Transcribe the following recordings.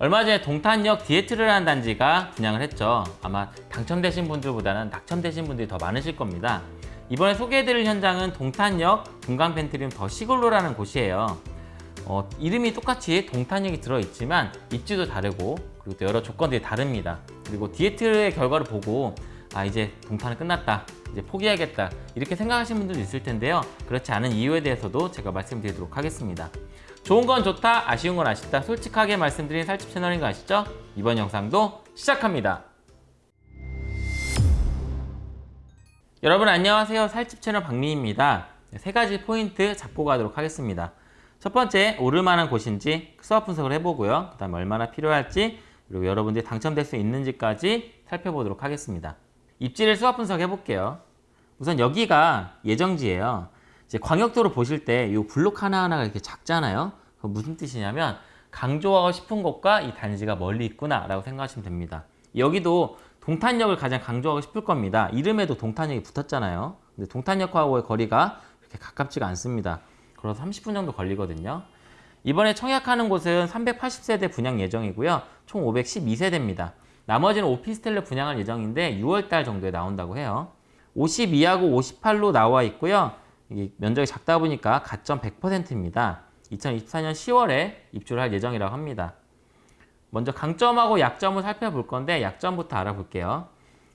얼마 전에 동탄역 디에트르라는 단지가 분양을 했죠. 아마 당첨되신 분들보다는 낙첨되신 분들이 더 많으실 겁니다. 이번에 소개해드릴 현장은 동탄역 동강펜트리움 더 시골로라는 곳이에요. 어, 이름이 똑같이 동탄역이 들어있지만 입지도 다르고 그리고 또 여러 조건들이 다릅니다. 그리고 디에트의 결과를 보고 아 이제 동탄은 끝났다. 이제 포기하겠다. 이렇게 생각하시는 분들도 있을 텐데요. 그렇지 않은 이유에 대해서도 제가 말씀드리도록 하겠습니다. 좋은 건 좋다, 아쉬운 건 아쉽다. 솔직하게 말씀드린 살집 채널인 거 아시죠? 이번 영상도 시작합니다. 여러분 안녕하세요. 살집 채널 박민입니다. 세 가지 포인트 잡고 가도록 하겠습니다. 첫 번째, 오를만한 곳인지 수업 분석을 해보고요. 그 다음에 얼마나 필요할지 그리고 여러분들이 당첨될 수 있는지까지 살펴보도록 하겠습니다. 입지를 수업 분석해 볼게요. 우선 여기가 예정지예요. 이제 광역도로 보실 때 이 블록 하나하나가 이렇게 작잖아요. 그 무슨 뜻이냐면 강조하고 싶은 곳과 이 단지가 멀리 있구나 라고 생각하시면 됩니다. 여기도 동탄역을 가장 강조하고 싶을 겁니다. 이름에도 동탄역이 붙었잖아요. 근데 동탄역하고의 거리가 그렇게 가깝지가 않습니다. 그래서 30분 정도 걸리거든요. 이번에 청약하는 곳은 380세대 분양 예정이고요. 총 512세대입니다. 나머지는 오피스텔로 분양할 예정인데 6월달 정도에 나온다고 해요. 52하고 58로 나와 있고요. 면적이 작다 보니까 가점 100%입니다. 2024년 10월에 입주를 할 예정이라고 합니다. 먼저 강점하고 약점을 살펴볼 건데 약점부터 알아볼게요.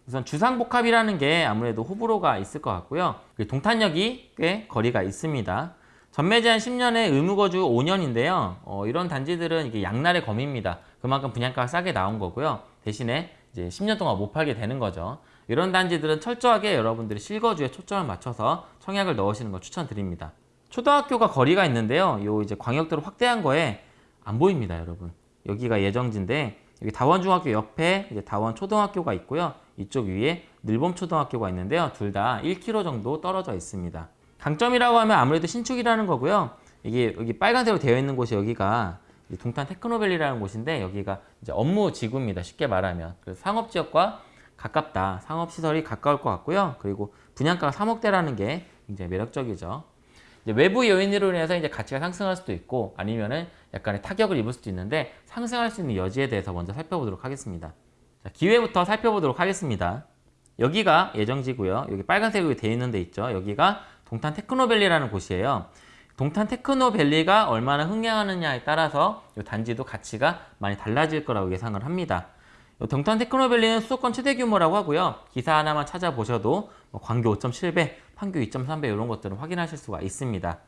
우선 주상복합이라는 게 아무래도 호불호가 있을 것 같고요. 동탄역이 꽤 거리가 있습니다. 전매 제한 10년에 의무거주 5년인데요. 어, 이런 단지들은 이게 양날의 검입니다. 그만큼 분양가가 싸게 나온 거고요. 대신에 이제 10년 동안 못 팔게 되는 거죠. 이런 단지들은 철저하게 여러분들이 실거주에 초점을 맞춰서 청약을 넣으시는 걸 추천드립니다. 초등학교가 거리가 있는데요. 요 이제 광역도로 확대한 거에 안 보입니다, 여러분. 여기가 예정지인데 여기 다원중학교 옆에 이제 다원 초등학교가 있고요. 이쪽 위에 늘봄 초등학교가 있는데요. 둘 다 1km 정도 떨어져 있습니다. 강점이라고 하면 아무래도 신축이라는 거고요. 이게 여기 빨간색으로 되어 있는 곳이 여기가 동탄 테크노밸리라는 곳인데 여기가 이제 업무 지구입니다. 쉽게 말하면. 그래서 상업지역과 가깝다. 상업시설이 가까울 것 같고요. 그리고 분양가가 3억대라는 게 굉장히 매력적이죠. 외부 요인으로 인해서 이제 가치가 상승할 수도 있고 아니면은 약간의 타격을 입을 수도 있는데 상승할 수 있는 여지에 대해서 먼저 살펴보도록 하겠습니다. 자, 기회부터 살펴보도록 하겠습니다. 여기가 예정지고요. 여기 빨간색으로 되어 있는 데 있죠. 여기가 동탄 테크노밸리라는 곳이에요. 동탄 테크노밸리가 얼마나 흥행하느냐에 따라서 이 단지도 가치가 많이 달라질 거라고 예상을 합니다. 동탄 테크노밸리는 수도권 최대 규모라고 하고요. 기사 하나만 찾아보셔도 뭐 광교 5.7배, 판교 2.3배 이런 것들을 확인하실 수가 있습니다.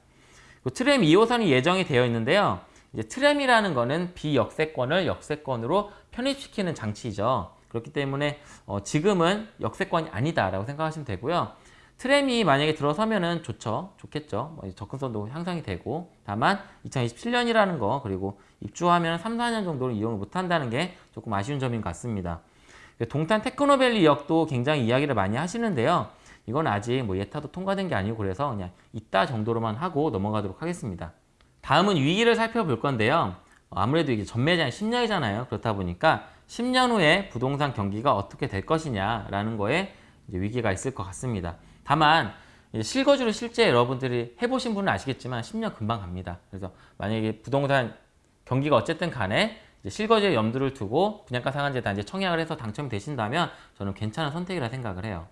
트램 2호선이 예정이 되어 있는데요. 이제 트램이라는 거는 비역세권을 역세권으로 편입시키는 장치죠. 그렇기 때문에 어 지금은 역세권이 아니다라고 생각하시면 되고요. 트램이 만약에 들어서면은 좋죠. 좋겠죠. 뭐 접근성도 향상이 되고 다만 2027년이라는 거 그리고 입주하면 3, 4년 정도는 이용을 못한다는 게 조금 아쉬운 점인 것 같습니다. 동탄 테크노밸리 역도 굉장히 이야기를 많이 하시는데요. 이건 아직 뭐 예타도 통과된 게 아니고 그래서 그냥 있다 정도로만 하고 넘어가도록 하겠습니다. 다음은 위기를 살펴볼 건데요. 아무래도 이게 전매 제한 10년이잖아요. 그렇다 보니까 10년 후에 부동산 경기가 어떻게 될 것이냐라는 거에 위기가 있을 것 같습니다. 다만 실거주를 실제 여러분들이 해보신 분은 아시겠지만 10년 금방 갑니다. 그래서 만약에 부동산 경기가 어쨌든 간에 실거주에 염두를 두고 분양가 상한제 단지 청약을 해서 당첨이 되신다면 저는 괜찮은 선택이라 생각을 해요.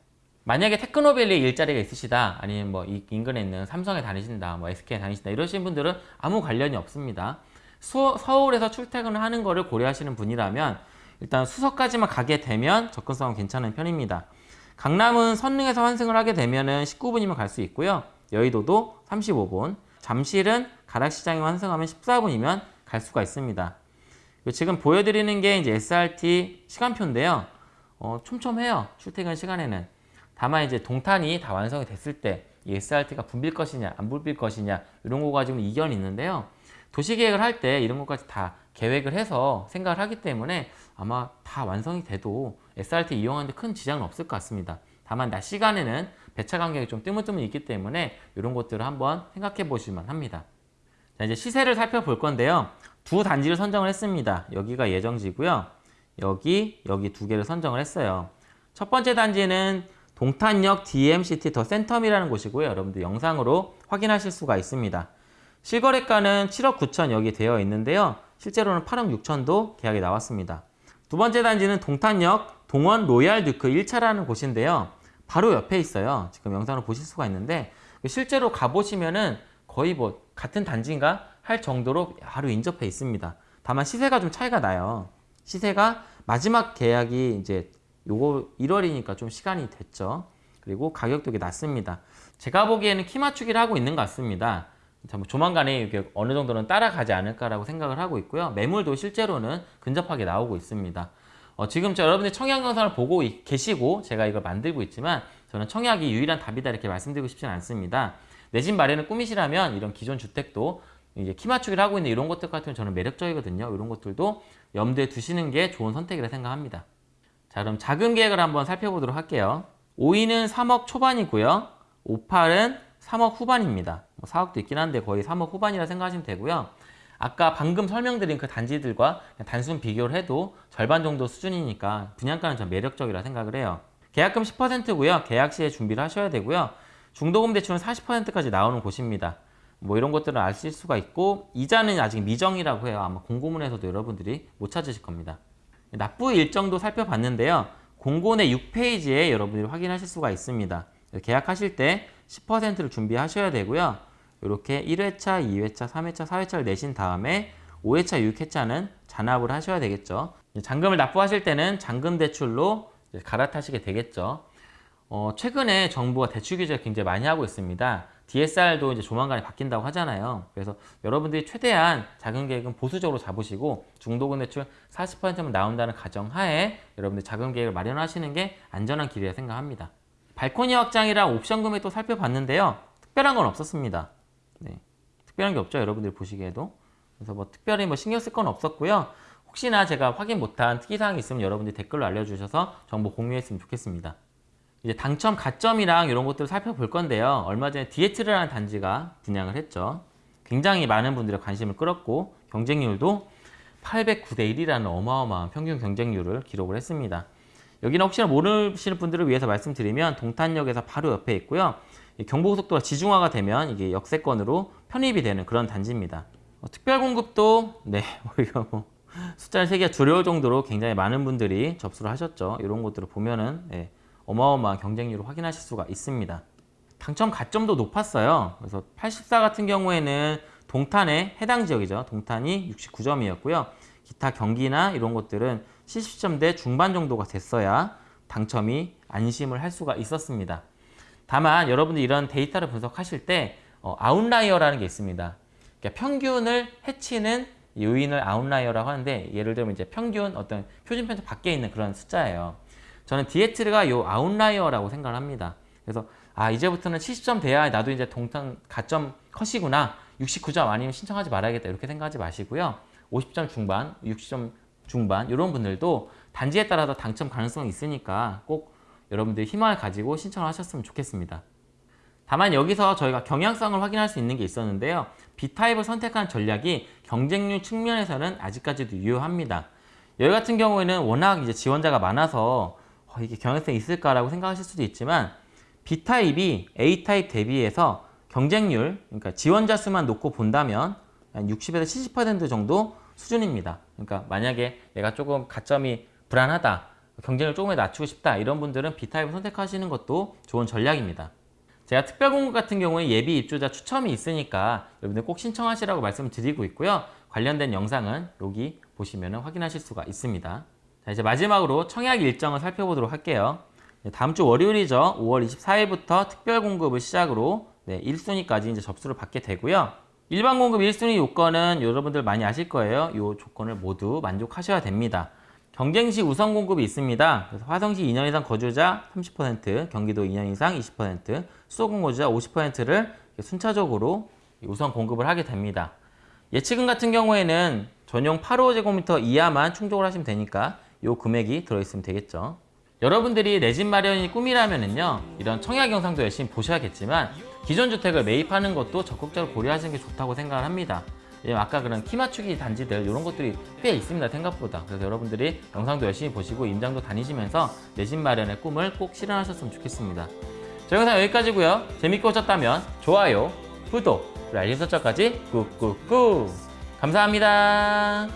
만약에 테크노밸리에 일자리가 있으시다 아니면 뭐 인근에 있는 삼성에 다니신다 뭐 SK에 다니신다 이러신 분들은 아무 관련이 없습니다. 수, 서울에서 출퇴근을 하는 거를 고려하시는 분이라면 일단 수서까지만 가게 되면 접근성은 괜찮은 편입니다. 강남은 선릉에서 환승을 하게 되면 은 19분이면 갈 수 있고요. 여의도도 35분, 잠실은 가락시장에 환승하면 14분이면 갈 수가 있습니다. 지금 보여드리는 게 이제 SRT 시간표인데요. 어, 촘촘해요. 출퇴근 시간에는. 다만 이제 동탄이 다 완성이 됐을 때 이 SRT가 붐빌 것이냐 안 붐빌 것이냐 이런 거 가지고는 이견이 있는데요. 도시계획을 할 때 이런 것까지 다 계획을 해서 생각을 하기 때문에 아마 다 완성이 돼도 SRT 이용하는데 큰 지장은 없을 것 같습니다. 다만 낮 시간에는 배차 간격이 좀 뜨문뜨문 있기 때문에 이런 것들을 한번 생각해 보실만 합니다. 자 이제 시세를 살펴볼 건데요. 두 단지를 선정을 했습니다. 여기가 예정지고요. 여기, 여기 두 개를 선정을 했어요. 첫 번째 단지는 동탄역 DMCT 더 센텀이라는 곳이고요. 여러분들 영상으로 확인하실 수가 있습니다. 실거래가는 7억 9천 여기 되어 있는데요. 실제로는 8억 6천도 계약이 나왔습니다. 두 번째 단지는 동탄역 동원 로얄 듀크 1차라는 곳인데요. 바로 옆에 있어요. 지금 영상을 보실 수가 있는데 실제로 가보시면은 거의 뭐 같은 단지인가 할 정도로 바로 인접해 있습니다. 다만 시세가 좀 차이가 나요. 시세가 마지막 계약이 이제 요거 1월이니까 좀 시간이 됐죠. 그리고 가격도 게 낮습니다. 제가 보기에는 키 맞추기를 하고 있는 것 같습니다. 조만간에 이게 어느 정도는 따라가지 않을까라고 생각을 하고 있고요. 매물도 실제로는 근접하게 나오고 있습니다. 어, 지금 저 여러분들 청약 영상을 보고 이- 계시고 제가 이걸 만들고 있지만 저는 청약이 유일한 답이다 이렇게 말씀드리고 싶지는 않습니다. 내 집 마련을 꿈이시라면 이런 기존 주택도 이제 키 맞추기를 하고 있는 이런 것들 같으면 저는 매력적이거든요. 이런 것들도 염두에 두시는 게 좋은 선택이라 생각합니다. 자 그럼 자금 계획을 한번 살펴보도록 할게요. 5위는 3억 초반이고요. 58은 3억 후반입니다. 뭐 4억도 있긴 한데 거의 3억 후반이라 생각하시면 되고요. 아까 방금 설명드린 그 단지들과 단순 비교를 해도 절반 정도 수준이니까 분양가는 좀 매력적이라 생각을 해요. 계약금 10%고요. 계약 시에 준비를 하셔야 되고요. 중도금 대출은 40%까지 나오는 곳입니다. 뭐 이런 것들을 아실 수가 있고 이자는 아직 미정이라고 해요. 아마 공고문에서도 여러분들이 못 찾으실 겁니다. 납부 일정도 살펴봤는데요. 공고내 6페이지에 여러분들이 확인하실 수가 있습니다. 계약하실 때 10%를 준비하셔야 되고요. 이렇게 1회차, 2회차, 3회차, 4회차를 내신 다음에 5회차, 6회차는 잔압을 하셔야 되겠죠. 잔금을 납부하실 때는 잔금 대출로 갈아타시게 되겠죠. 어, 최근에 정부가 대출 규제를 굉장히 많이 하고 있습니다. DSR도 이제 조만간에 바뀐다고 하잖아요. 그래서 여러분들이 최대한 자금 계획은 보수적으로 잡으시고 중도금 대출 40%만 나온다는 가정하에 여러분들 자금 계획을 마련하시는 게 안전한 길이라 생각합니다. 발코니 확장이랑 옵션 금액도 살펴봤는데요. 특별한 건 없었습니다. 네. 특별한 게 없죠. 여러분들이 보시기에도. 그래서 뭐 특별히 뭐 신경 쓸 건 없었고요. 혹시나 제가 확인 못한 특이사항이 있으면 여러분들이 댓글로 알려주셔서 정보 공유했으면 좋겠습니다. 이제 당첨 가점이랑 이런 것들을 살펴볼 건데요. 얼마 전에 디에트르라는 단지가 분양을 했죠. 굉장히 많은 분들의 관심을 끌었고 경쟁률도 809대 1이라는 어마어마한 평균 경쟁률을 기록을 했습니다. 여기는 혹시나 모르시는 분들을 위해서 말씀드리면 동탄역에서 바로 옆에 있고요. 이 경부고속도로가 지중화가 되면 이게 역세권으로 편입이 되는 그런 단지입니다. 어, 특별 공급도 네, 뭐 이거 뭐 숫자를 세기가 두려울 정도로 굉장히 많은 분들이 접수를 하셨죠. 이런 것들을 보면은 예, 어마어마한 경쟁률을 확인하실 수가 있습니다. 당첨 가점도 높았어요. 그래서 84 같은 경우에는 동탄의 해당 지역이죠. 동탄이 69점이었고요. 기타 경기나 이런 것들은 70점대 중반 정도가 됐어야 당첨이 안심을 할 수가 있었습니다. 다만 여러분들이 이런 데이터를 분석하실 때 어, outlier라는 게 있습니다. 그러니까 평균을 해치는 요인을 outlier라고 하는데 예를 들면 이제 평균 어떤 표준 편차 밖에 있는 그런 숫자예요. 저는 디에트르가 요 outlier라고 생각을 합니다. 그래서 아 이제부터는 70점 돼야 나도 이제 동탄 가점 컷이구나 69점 아니면 신청하지 말아야겠다 이렇게 생각하지 마시고요. 50점 중반, 60점 중반 이런 분들도 단지에 따라서 당첨 가능성이 있으니까 꼭 여러분들이 희망을 가지고 신청을 하셨으면 좋겠습니다. 다만 여기서 저희가 경향성을 확인할 수 있는 게 있었는데요. B타입을 선택한 전략이 경쟁률 측면에서는 아직까지도 유효합니다. 여기 같은 경우에는 워낙 이제 지원자가 많아서 어, 이게 경향성이 있을까라고 생각하실 수도 있지만 B타입이 A타입 대비해서 경쟁률, 그러니까 지원자 수만 놓고 본다면 한 60에서 70% 정도 수준입니다. 그러니까 만약에 내가 조금 가점이 불안하다, 경쟁을 조금 낮추고 싶다 이런 분들은 B타입을 선택하시는 것도 좋은 전략입니다. 제가 특별 공급 같은 경우에 예비 입주자 추첨이 있으니까 여러분들 꼭 신청하시라고 말씀드리고 있고요. 관련된 영상은 여기 보시면 확인하실 수가 있습니다. 자, 이제 마지막으로 청약 일정을 살펴보도록 할게요. 네, 다음 주 월요일이죠. 5월 24일부터 특별 공급을 시작으로 네, 1순위까지 이제 접수를 받게 되고요. 일반 공급 1순위 요건은 여러분들 많이 아실 거예요. 이 조건을 모두 만족하셔야 됩니다. 경쟁시 우선 공급이 있습니다. 그래서 화성시 2년 이상 거주자 30%, 경기도 2년 이상 20%, 수도권 거주자 50%를 순차적으로 우선 공급을 하게 됩니다. 예치금 같은 경우에는 전용 8호제곱미터 이하만 충족을 하시면 되니까 이 금액이 들어있으면 되겠죠. 여러분들이 내 집 마련이 꿈이라면요 이런 청약 영상도 열심히 보셔야겠지만 기존 주택을 매입하는 것도 적극적으로 고려하시는 게 좋다고 생각을 합니다. 아까 그런 키 맞추기 단지들 이런 것들이 꽤 있습니다 생각보다 그래서 여러분들이 영상도 열심히 보시고 임장도 다니시면서 내 집 마련의 꿈을 꼭 실현하셨으면 좋겠습니다. 저희 영상 여기까지고요. 재밌게 보셨다면 좋아요, 구독, 그리고 알림 설정까지 꾹꾹꾹 감사합니다.